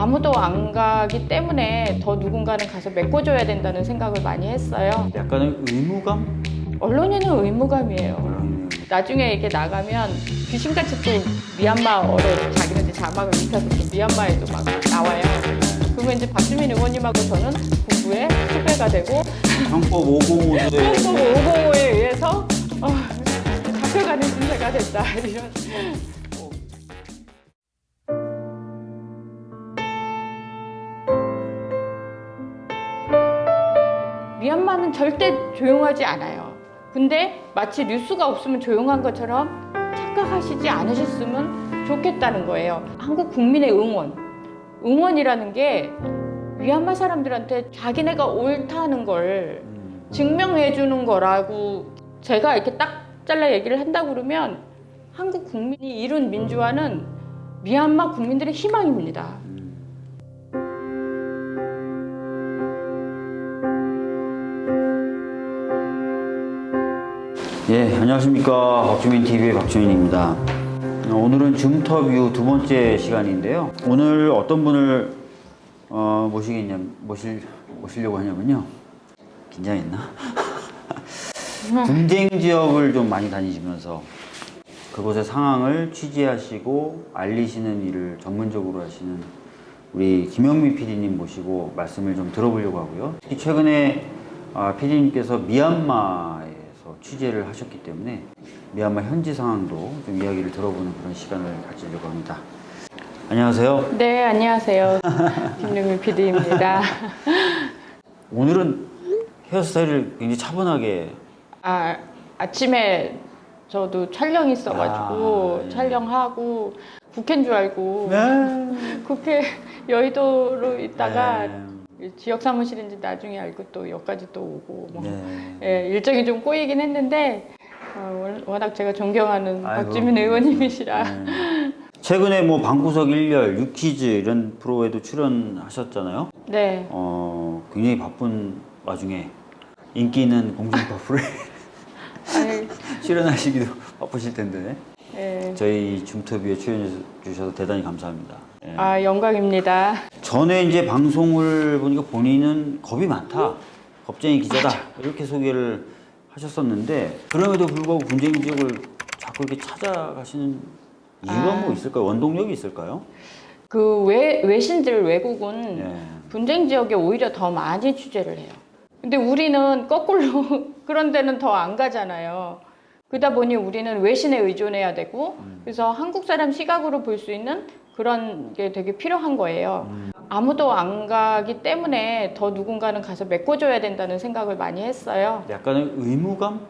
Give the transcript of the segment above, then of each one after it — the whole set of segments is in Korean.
아무도 안 가기 때문에 더 누군가는 가서 메꿔줘야 된다는 생각을 많이 했어요. 약간의 의무감? 언론인은 의무감이에요. 나중에 이게 나가면 귀신같이 또 미얀마어로 자기네들 자막을 입혀서 또 미얀마에도 막 나와요. 그러면 이제 박주민 의원님하고 저는 공부에 수배가 되고 형법 505조에 한국 505에 의해서 어, 잡혀가는 신세가 됐다 이런. 미얀마는 절대 조용하지 않아요. 근데 마치 뉴스가 없으면 조용한 것처럼 착각하시지 않으셨으면 좋겠다는 거예요. 한국 국민의 응원. 응원이라는 게 미얀마 사람들한테 자기네가 옳다는 걸 증명해 주는 거라고 제가 이렇게 딱 잘라 얘기를 한다고 그러면 한국 국민이 이룬 민주화는 미얀마 국민들의 희망입니다. 예, 안녕하십니까. 박주민 TV의 박주민입니다. 어, 오늘은 줌터뷰 두 번째 시간인데요. 오늘 어떤 분을 어, 모시겠냐, 모실, 모시려고 하냐면요. 긴장했나? 분쟁 지역을 좀 많이 다니시면서 그곳의 상황을 취재하시고 알리시는 일을 전문적으로 하시는 우리 김영미 PD님 모시고 말씀을 좀 들어보려고 하고요. 특히 최근에 아, PD님께서 미얀마 에서 취재를 하셨기 때문에 미얀마 현지 상황도 좀 이야기를 들어보는 그런 시간을 가지려고 합니다. 안녕하세요. 네, 안녕하세요. 김용민 PD입니다. 오늘은 헤어스타일을 굉장히 차분하게 아, 아침에 저도 촬영 있어가지고 아, 예. 촬영하고 국회인 줄 알고 네. 국회 여의도로 있다가 네. 지역 사무실인지 나중에 알고 또 여기까지 또 오고 뭐 네. 예, 일정이 좀 꼬이긴 했는데 어, 월- 워낙 제가 존경하는 아이고. 박주민 의원님이시라 네. 최근에 뭐 방구석 일열, 유퀴즈 이런 프로에도 출연하셨잖아요. 네 어, 굉장히 바쁜 와중에 인기 있는 공중파 프로에 아니, 출연하시기도 바쁘실 텐데 예. 저희 줌터뷰에 출연해 주셔서 대단히 감사합니다. 예. 아 영광입니다. 전에 이제 방송을 보니까 본인은 겁이 많다, 겁쟁이 기자다 이렇게 소개를 하셨었는데 그럼에도 불구하고 분쟁 지역을 자꾸 이렇게 찾아가시는 이유가 아. 뭐 있을까요? 원동력이 있을까요? 그 외, 외신들 외국은 예. 분쟁 지역에 오히려 더 많이 취재를 해요. 근데 우리는 거꾸로 그런 데는 더 안 가잖아요. 그러다 보니 우리는 외신에 의존해야 되고 그래서 한국 사람 시각으로 볼 수 있는 그런 게 되게 필요한 거예요. 아무도 안 가기 때문에 더 누군가는 가서 메꿔줘야 된다는 생각을 많이 했어요. 약간의 의무감?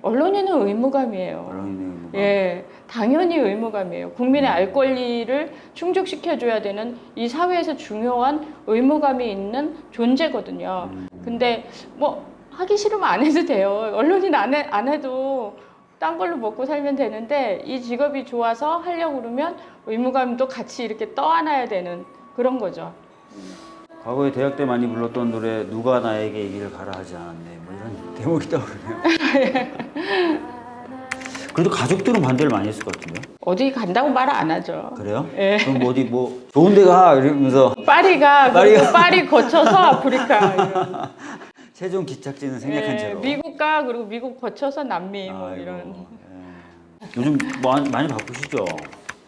언론인은 의무감이에요. 언론인의 의무감. 예, 당연히 의무감이에요. 국민의 알 권리를 충족시켜줘야 되는 이 사회에서 중요한 의무감이 있는 존재거든요. 근데 뭐 하기 싫으면 안 해도 돼요. 언론인 안, 해, 안 해도 딴 걸로 먹고 살면 되는데 이 직업이 좋아서 하려고 그러면 의무감도 같이 이렇게 떠안아야 되는 그런 거죠. 과거에 대학 때 많이 불렀던 노래 누가 나에게 이 길을 가라 하지 않았네 뭐 이런 대목이 떠오르네요. 그래도 가족들은 반대를 많이 했을 것 같은데요. 어디 간다고 말 안 하죠. 그래요? 예. 그럼 뭐 어디 뭐 좋은 데가 이러면서 파리가. 그리고 파리 거쳐서 아프리카 최종 기착지는 생략한 예, 채로. 미국 가 그리고 미국 거쳐서 남미 뭐 아이고, 이런. 예. 요즘 뭐 많이, 바쁘시죠?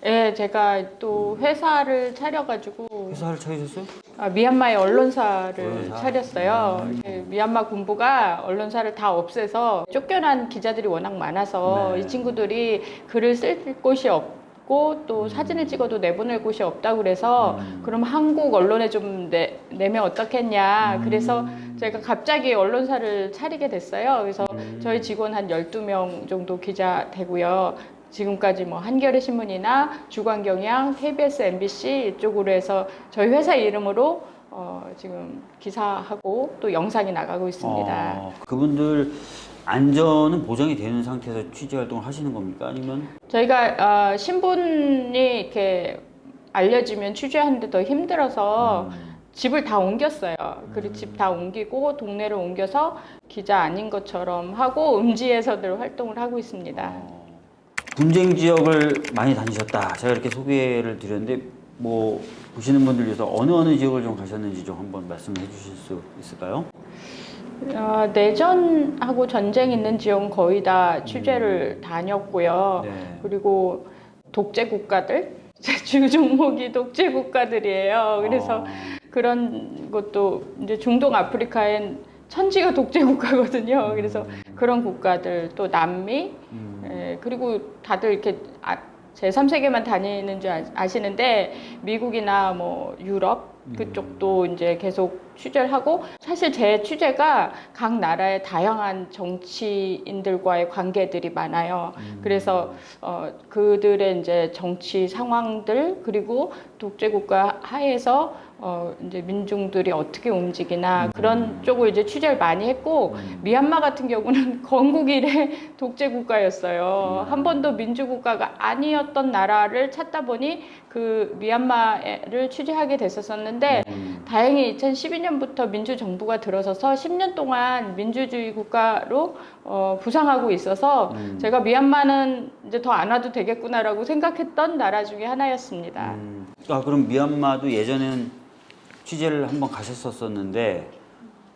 예, 제가 또 회사를 차려가지고 회사를 차리셨어요? 아, 미얀마의 언론사를 언론사? 차렸어요. 음. 예, 미얀마 군부가 언론사를 다 없애서 쫓겨난 기자들이 워낙 많아서 네. 이 친구들이 글을 쓸 곳이 없고 또 사진을 찍어도 내보낼 곳이 없다고 그래서 음. 그럼 한국 언론에 좀 내, 내면 어떻겠냐. 음. 그래서 제가 갑자기 언론사를 차리게 됐어요. 그래서 음. 저희 직원 한 12명 정도 기자 되고요. 지금까지 뭐 한겨레 신문이나 주간경향, KBS, MBC 이쪽으로 해서 저희 회사 이름으로 어, 지금 기사하고 또 영상이 나가고 있습니다. 어, 그분들 안전은 보장이 되는 상태에서 취재 활동을 하시는 겁니까? 아니면 저희가 어, 신분이 이렇게 알려지면 취재하는데 더 힘들어서 음. 집을 다 옮겼어요. 그리고 집 다 옮기고 동네를 옮겨서 기자 아닌 것처럼 하고 음지에서들 활동을 하고 있습니다. 어, 분쟁 지역을 많이 다니셨다. 제가 이렇게 소개를 드렸는데 뭐 보시는 분들 위해서 어느 어느 지역을 좀 가셨는지 좀 한번 말씀해 주실 수 있을까요? 어, 내전하고 전쟁 있는 지역은 거의 다 취재를 다녔고요. 네. 그리고 독재 국가들 제 주 종목이 독재 국가들이에요. 그래서 아, 그런 것도 이제 중동 아프리카엔 천지가 독재 국가거든요. 그래서 그런 국가들 또 남미 음, 예, 그리고 다들 이렇게 아, 제3세계만 다니는 줄 아- 아시는데 미국이나 뭐 유럽 그쪽도 이제 계속 취재를 하고 사실 제 취재가 각 나라의 다양한 정치인들과의 관계들이 많아요. 그래서 어, 그들의 이제 정치 상황들 그리고 독재 국가 하에서 어, 이제 민중들이 어떻게 움직이나 그런 쪽을 이제 취재를 많이 했고 미얀마 같은 경우는 건국 이래 독재 국가였어요. 한 번도 민주국가가 아니었던 나라를 찾다 보니 그 미얀마를 취재하게 됐었었는데 음, 다행히 2012년부터 민주 정부가 들어서서 10년 동안 민주주의 국가로 어, 부상하고 있어서 음. 제가 미얀마는 이제 더 안 와도 되겠구나라고 생각했던 나라 중에 하나였습니다. 음, 아 그럼 미얀마도 예전에는 취재를 한번 가셨었었는데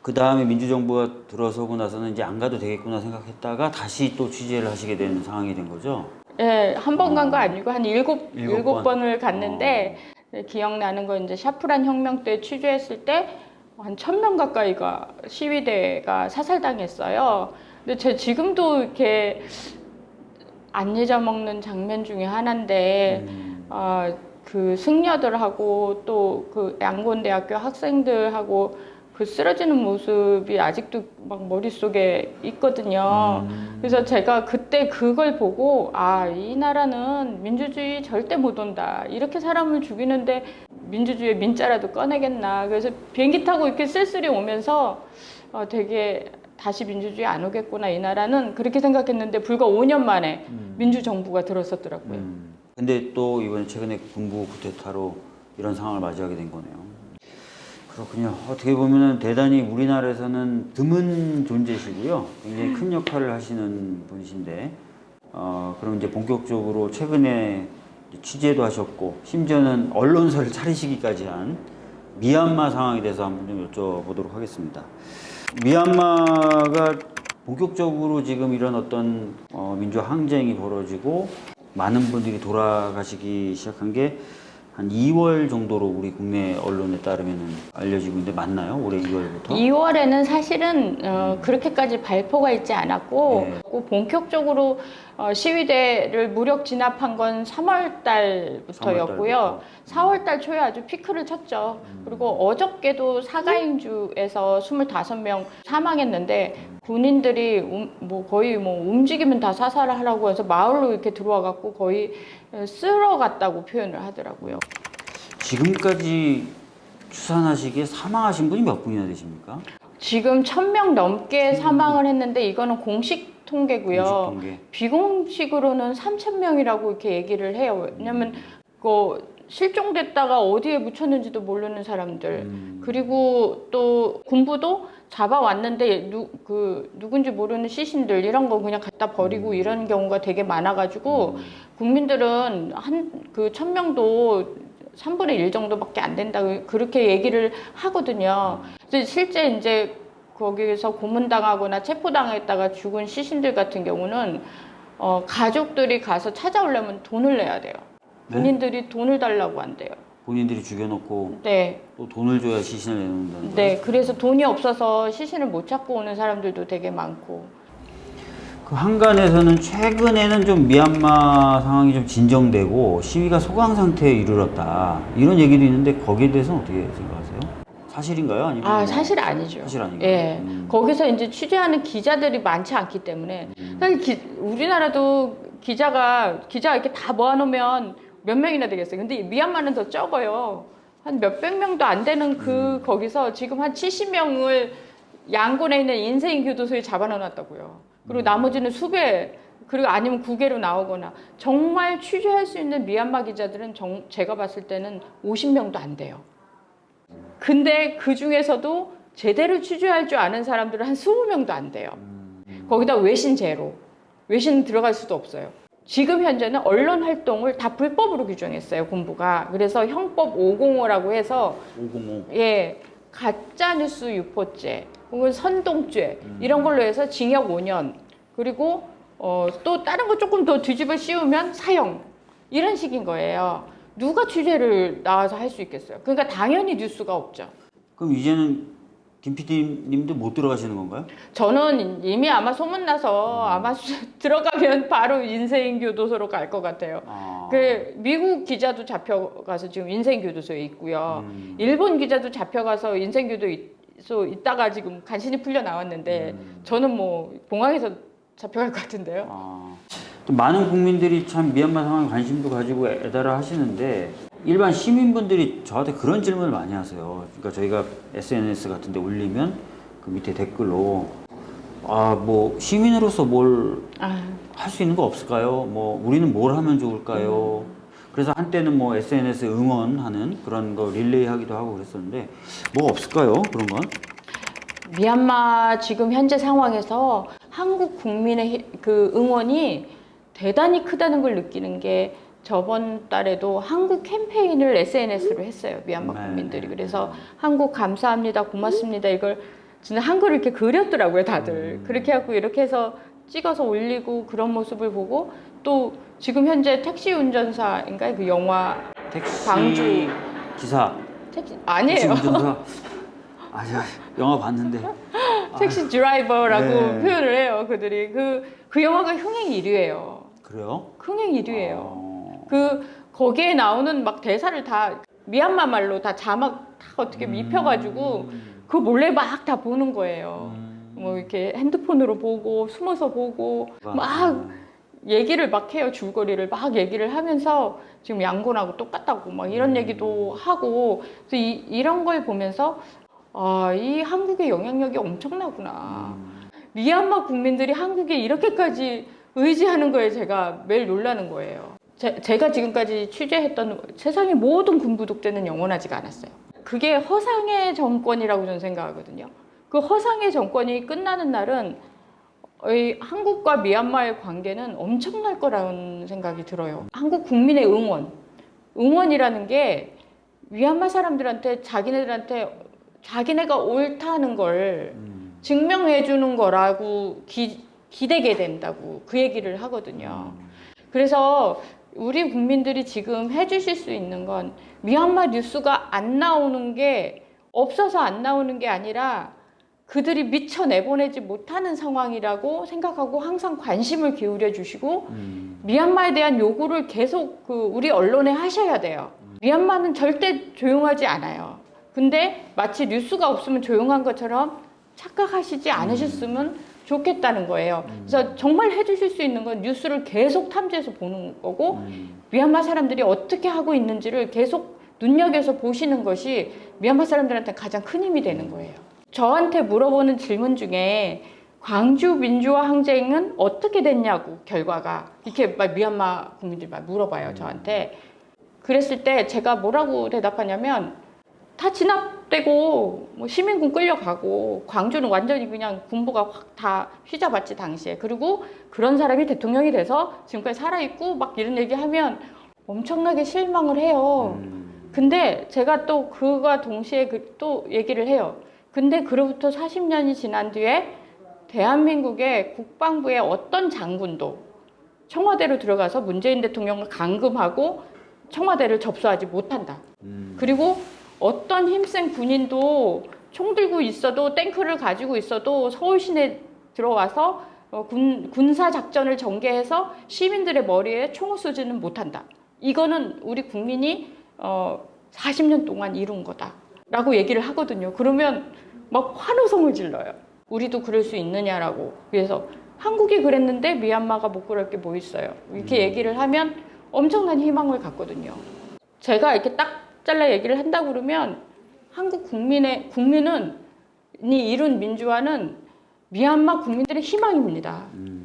그 다음에 민주정부가 들어서고 나서는 이제 안 가도 되겠구나 생각했다가 다시 또 취재를 하시게 되는 상황이 된 거죠. 예, 한번 간거 아니고 한 일곱, 일곱 일곱 번. 어. 번을 갔는데 네, 기억나는 건 이제 샤프란 혁명 때 취재했을 때 한 천 명 가까이가 시위대가 사살당했어요. 근데 제 지금도 이렇게 안 잊어먹는 장면 중에 하나인데 음, 어, 그 승려들하고 또 그 양곤대학교 학생들하고 그 쓰러지는 모습이 아직도 막 머릿속에 있거든요. 음. 그래서 제가 그때 그걸 보고 아, 이 나라는 민주주의 절대 못 온다. 이렇게 사람을 죽이는데 민주주의의 민자라도 꺼내겠나. 그래서 비행기 타고 이렇게 쓸쓸히 오면서 어, 되게 다시 민주주의 안 오겠구나. 이 나라는 그렇게 생각했는데 불과 5년 만에 민주정부가 들어섰더라고요. 음. 근데 또 이번에 최근에 군부 쿠데타로 이런 상황을 맞이하게 된 거네요. 그렇군요. 어떻게 보면은 대단히 우리나라에서는 드문 존재시고요. 굉장히 큰 역할을 하시는 분이신데, 어, 그럼 이제 본격적으로 최근에 취재도 하셨고, 심지어는 언론사를 차리시기까지 한 미얀마 상황에 대해서 한번 좀 여쭤보도록 하겠습니다. 미얀마가 본격적으로 지금 이런 어떤 어, 민주화 항쟁이 벌어지고 많은 분들이 돌아가시기 시작한 게 한 2월 정도로 우리 국내 언론에 따르면 알려지고 있는데 맞나요? 올해 2월부터? 2월에는 사실은 어, 그렇게까지 발표가 있지 않았고 네. 그 본격적으로 어, 시위대를 무력 진압한 건 3월 달부터였고요. 4월 달 초에 아주 피크를 쳤죠. 그리고 어저께도 사가인주에서 25명 사망했는데 군인들이 움- 뭐 거의 뭐 움직이면 다 사살을 하라고 해서 마을로 이렇게 들어와 갖고 거의 쓸어 갔다고 표현을 하더라고요. 지금까지 추산하시기에 사망하신 분이 몇 분이나 되십니까? 지금 1000명 넘게 사망을 했는데 이거는 공식 통계고요. 공식 통계. 비공식으로는 3,000명이라고 이렇게 얘기를 해요. 왜냐면 그 실종됐다가 어디에 묻혔는지도 모르는 사람들. 음. 그리고 또 군부도 잡아왔는데 누, 그 누군지 모르는 시신들 이런 거 그냥 갖다 버리고 이런 경우가 되게 많아가지고 국민들은 한 그 천 명도 3분의 1 정도밖에 안 된다고 그렇게 얘기를 하거든요. 그래서 실제 이제 거기에서 고문당하거나 체포당했다가 죽은 시신들 같은 경우는 어, 가족들이 가서 찾아오려면 돈을 내야 돼요. 네? 본인들이 돈을 달라고 한대요. 본인들이 죽여놓고 네. 또 돈을 줘야 시신을 내놓는다는 거예요? 네, 그래서 돈이 없어서 시신을 못 찾고 오는 사람들도 되게 많고. 그 한간에서는 최근에는 좀 미얀마 상황이 좀 진정되고 시위가 소강 상태에 이르렀다 이런 얘기도 있는데 거기에 대해서는 어떻게 생각하세요? 사실인가요? 아니면 아, 뭐 사실 아니죠. 사실 아닌가요? 예. 음. 거기서 이제 취재하는 기자들이 많지 않기 때문에. 사실 기- 우리나라도 기자가, 기자 이렇게 다 모아놓으면 몇 명이나 되겠어요. 근데 미얀마는 더 적어요. 한 몇백 명도 안 되는 그, 음. 거기서 지금 한 70명을 양곤에 있는 인생 교도소에 잡아넣어놨다고요. 그리고 음. 나머지는 수배, 그리고 아니면 국외로 나오거나. 정말 취재할 수 있는 미얀마 기자들은 정- 제가 봤을 때는 50명도 안 돼요. 근데 그 중에서도 제대로 취재할 줄 아는 사람들은 한 20명도 안 돼요. 거기다 외신 제로. 외신 들어갈 수도 없어요. 지금 현재는 언론 활동을 다 불법으로 규정했어요 군부가 그래서 형법 505라고 해서 505. 예 가짜 뉴스 유포죄 혹은 선동죄 이런 걸로 해서 징역 5년 그리고 어, 또 다른 거 조금 더 뒤집어 씌우면 사형 이런 식인 거예요. 누가 취재를 나와서 할 수 있겠어요? 그러니까 당연히 뉴스가 없죠. 그럼 이제는 김 PD님도 못 들어가시는 건가요? 저는 이미 아마 소문나서 아마 수- 들어가면 바로 인생교도소로 갈 것 같아요. 아. 그 미국 기자도 잡혀가서 지금 인생교도소에 있고요. 음. 일본 기자도 잡혀가서 인생교도소 있다가 지금 간신히 풀려 나왔는데 음. 저는 뭐 공항에서 잡혀갈 것 같은데요. 아, 또 많은 국민들이 참 미얀마 상황에 관심도 가지고 애달아 하시는데 일반 시민분들이 저한테 그런 질문을 많이 하세요. 그러니까 저희가 SNS 같은 데 올리면 그 밑에 댓글로 아, 뭐 시민으로서 뭘 할수 아, 있는 거 없을까요? 뭐 우리는 뭘 하면 좋을까요? 그래서 한때는 뭐 SNS 응원하는 그런 거 릴레이 하기도 하고 그랬었는데 뭐 없을까요? 그런 건? 미얀마 지금 현재 상황에서 한국 국민의 히- 그 응원이 대단히 크다는 걸 느끼는 게 저번 달에도 한국 캠페인을 SNS로 했어요. 미얀마 네. 국민들이. 그래서 한국 감사합니다. 고맙습니다. 이걸 진짜 한글을 이렇게 그렸더라고요, 다들. 음. 그렇게 하고 이렇게 해서 찍어서 올리고 그런 모습을 보고 또 지금 현재 택시 운전사인가요? 그 영화 택시 광주. 기사 택시 아니에요. 운전사 아니야 영화 봤는데 택시 드라이버라고 네. 표현을 해요. 그들이 그, 그 영화가 흥행 1위예요. 그래요? 흥행 1위예요. 어. 그 거기에 나오는 막 대사를 다 미얀마 말로 다 자막 다 어떻게 음. 입혀가지고 그 몰래 막 다 보는 거예요. 음. 뭐 이렇게 핸드폰으로 보고 숨어서 보고 막 얘기를 막 해요. 줄거리를 막 얘기를 하면서 지금 양곤하고 똑같다고 막 이런 음. 얘기도 하고 그래서 이, 이런 걸 보면서 아, 이 한국의 영향력이 엄청나구나. 음. 미얀마 국민들이 한국에 이렇게까지 의지하는 거에 제가 매일 놀라는 거예요. 제, 제가 지금까지 취재했던 세상의 모든 군부 독재는 영원하지가 않았어요. 그게 허상의 정권이라고 저는 생각하거든요. 그 허상의 정권이 끝나는 날은 이 한국과 미얀마의 관계는 엄청날 거라는 생각이 들어요. 한국 국민의 응원, 응원이라는 게 미얀마 사람들한테 자기네들한테 자기네가 옳다는 걸 음. 증명해 주는 거라고 기, 기대게 된다고 그 얘기를 하거든요. 그래서 우리 국민들이 지금 해주실 수 있는 건 미얀마 뉴스가 안 나오는 게 없어서 안 나오는 게 아니라 그들이 미처 내보내지 못하는 상황이라고 생각하고 항상 관심을 기울여 주시고 음. 미얀마에 대한 요구를 계속 그 우리 언론에 하셔야 돼요. 미얀마는 절대 조용하지 않아요. 근데 마치 뉴스가 없으면 조용한 것처럼 착각하시지 않으셨으면 좋겠다는 거예요. 그래서 정말 해주실 수 있는 건 뉴스를 계속 탐지해서 보는 거고 음. 미얀마 사람들이 어떻게 하고 있는지를 계속 눈여겨서 보시는 것이 미얀마 사람들한테 가장 큰 힘이 되는 거예요. 저한테 물어보는 질문 중에 광주 민주화 항쟁은 어떻게 됐냐고 결과가 이렇게 막 미얀마 국민들이 막 물어봐요 저한테. 그랬을 때 제가 뭐라고 대답하냐면 다 진압되고 뭐 시민군 끌려가고 광주는 완전히 그냥 군부가 확 다 휘잡았지 당시에 그리고 그런 사람이 대통령이 돼서 지금까지 살아있고 막 이런 얘기하면 엄청나게 실망을 해요. 음. 근데 제가 또 그가 동시에 그 또 얘기를 해요. 근데 그로부터 40년이 지난 뒤에 대한민국의 국방부의 어떤 장군도 청와대로 들어가서 문재인 대통령을 감금하고 청와대를 접수하지 못한다. 음. 그리고 어떤 힘센 군인도 총 들고 있어도 탱크를 가지고 있어도 서울 시내 들어와서 어, 군, 군사 작전을 전개해서 시민들의 머리에 총을 쏘지는 못한다. 이거는 우리 국민이 어, 40년 동안 이룬 거다 라고 얘기를 하거든요. 그러면 막 환호성을 질러요. 우리도 그럴 수 있느냐라고. 그래서 한국이 그랬는데 미얀마가 못 그럴 게 뭐 있어요. 이렇게 얘기를 하면 엄청난 희망을 갖거든요. 제가 이렇게 딱 잘라 얘기를 한다고 그러면 한국 국민의 국민은 이 이룬 민주화는 미얀마 국민들의 희망입니다. 음.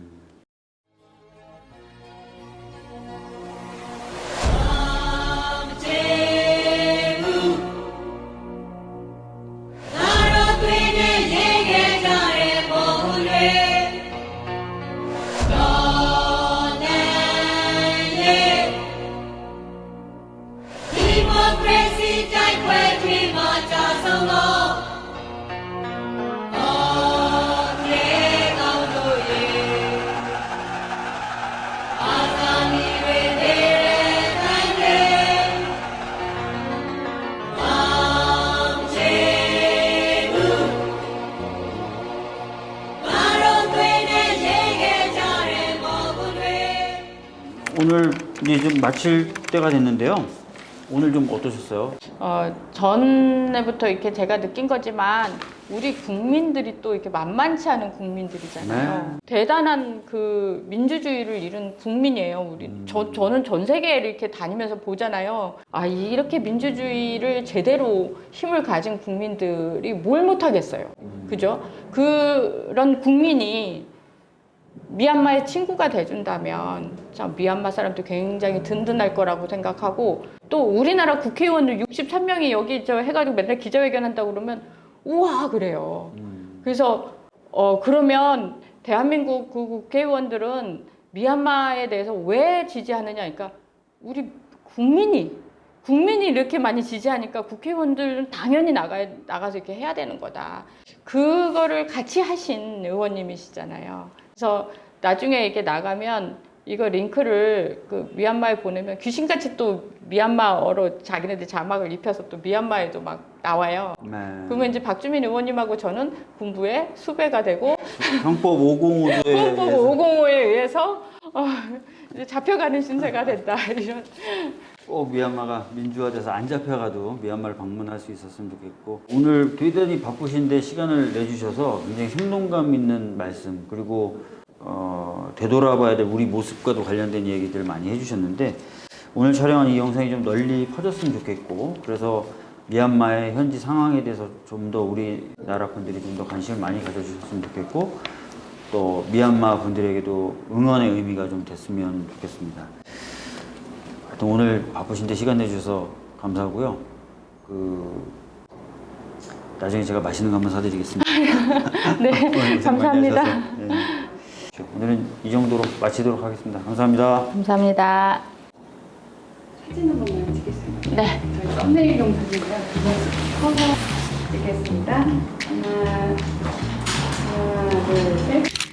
오늘 이제 좀 마칠 때가 됐는데요. 오늘 좀 어떠셨어요? 어, 전에부터 이렇게 제가 느낀 거지만 우리 국민들이 또 이렇게 만만치 않은 국민들이잖아요. 대단한 그 민주주의를 이룬 국민이에요. 우리 저 저는 전 세계를 이렇게 다니면서 보잖아요. 아 이렇게 민주주의를 제대로 힘을 가진 국민들이 뭘 못하겠어요. 그죠? 그런 국민이 미얀마의 친구가 돼준다면 참 미얀마 사람도 굉장히 든든할 거라고 생각하고 또 우리나라 국회의원들 63명이 여기 저 해가지고 맨날 기자회견 한다고 그러면 우와 그래요. 그래서 어 그러면 대한민국 그 국회의원들은 미얀마에 대해서 왜 지지하느냐 그러니까 우리 국민이 국민이 이렇게 많이 지지하니까 국회의원들은 당연히 나가 나가서 이렇게 해야 되는 거다. 그거를 같이 하신 의원님이시잖아요. 그래서 나중에 이렇게 나가면 이거 링크를 그 미얀마에 보내면 귀신같이 또 미얀마어로 자기네들 자막을 입혀서 또 미얀마에도 막 나와요. 네. 그러면 이제 박주민 의원님하고 저는 군부의 수배가 되고 형법 505도에 헌법 505에 의해서 어, 잡혀가는 신세가 됐다 이런. 꼭 미얀마가 민주화돼서 안 잡혀가도 미얀마를 방문할 수 있었으면 좋겠고 오늘 대단히 바쁘신데 시간을 내주셔서 굉장히 생동감 있는 말씀 그리고 어, 되돌아봐야 될 우리 모습과도 관련된 얘기들 많이 해주셨는데 오늘 촬영한 이 영상이 좀 널리 퍼졌으면 좋겠고 그래서 미얀마의 현지 상황에 대해서 좀 더 우리나라 분들이 좀 더 관심을 많이 가져주셨으면 좋겠고 또 미얀마 분들에게도 응원의 의미가 좀 됐으면 좋겠습니다. 하여튼 오늘 바쁘신데 시간 내주셔서 감사하고요. 그 나중에 제가 맛있는 거 한번 사드리겠습니다. 네 감사합니다. 네. 오늘은 이 정도로 마치도록 하겠습니다. 감사합니다. 감사합니다. 사진 한 번만 찍겠습니다. 네. 저희 썸네일용 사진이라 그거 커서 찍겠습니다. 하나, 하나, 둘, 셋.